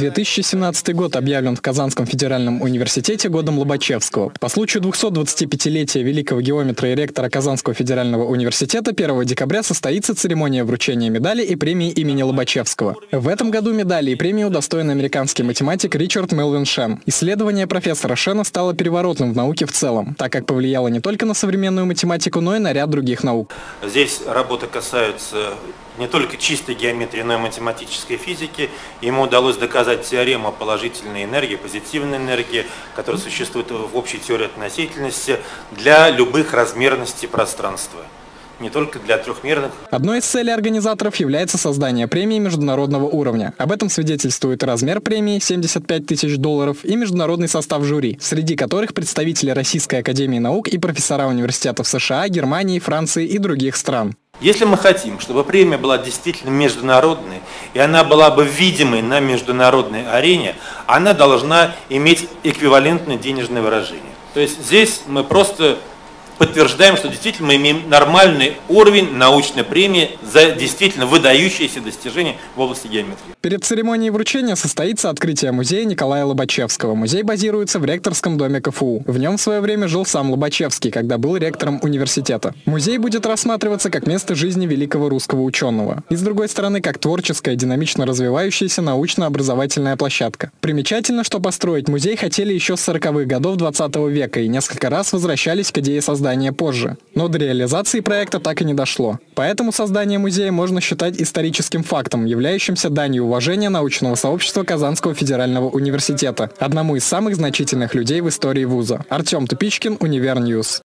2017 год объявлен в Казанском федеральном университете годом Лобачевского. По случаю 225-летия великого геометра и ректора Казанского федерального университета 1 декабря состоится церемония вручения медали и премии имени Лобачевского. В этом году медали и премии удостоен американский математик Ричард Мелвин Шен. Исследование профессора Шена стало переворотным в науке в целом, так как повлияло не только на современную математику, но и на ряд других наук. Здесь работы касаются не только чистой геометрии, но и математической физики. Ему удалось доказать теорему положительной энергии, позитивной энергии, которая существует в общей теории относительности для любых размерностей пространства не только для трехмерных. Одной из целей организаторов является создание премии международного уровня. Об этом свидетельствует размер премии 75 тысяч долларов и международный состав жюри, среди которых представители Российской Академии Наук и профессора университетов США, Германии, Франции и других стран. Если мы хотим, чтобы премия была действительно международной, и она была бы видимой на международной арене, она должна иметь эквивалентное денежное выражение. То есть здесь мы просто подтверждаем, что действительно мы имеем нормальный уровень научной премии за действительно выдающиеся достижения в области геометрии. Перед церемонией вручения состоится открытие музея Николая Лобачевского. Музей базируется в ректорском доме КФУ. В нем в свое время жил сам Лобачевский, когда был ректором университета. Музей будет рассматриваться как место жизни великого русского ученого. И с другой стороны, как творческая, динамично развивающаяся научно-образовательная площадка. Примечательно, что построить музей хотели еще с 40-х годов 20 века и несколько раз возвращались к идее создания создания позже. Но до реализации проекта так и не дошло. Поэтому создание музея можно считать историческим фактом, являющимся данью уважения научного сообщества Казанского федерального университета, одному из самых значительных людей в истории вуза. Артем Тупичкин, Универньюз.